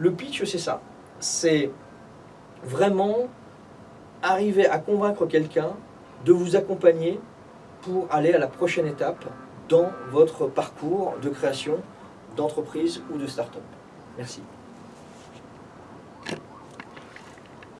Le pitch, c'est ça. C'est vraiment arriver à convaincre quelqu'un de vous accompagner pour aller à la prochaine étape dans votre parcours de création d'entreprise ou de start-up. Merci.